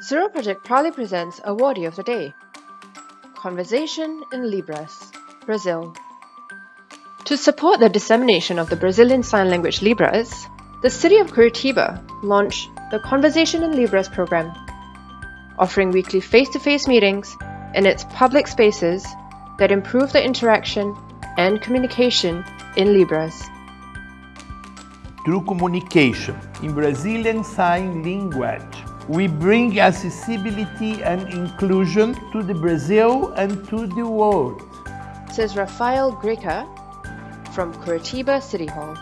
Zero Project proudly presents Awardee of the Day Conversation in Libras, Brazil. To support the dissemination of the Brazilian Sign Language Libras, the city of Curitiba launched the Conversation in Libras program, offering weekly face to face meetings in its public spaces that improve the interaction and communication in Libras. Through communication in Brazilian Sign Language, we bring accessibility and inclusion to the Brazil and to the world. Says Rafael Greca from Curitiba City Hall.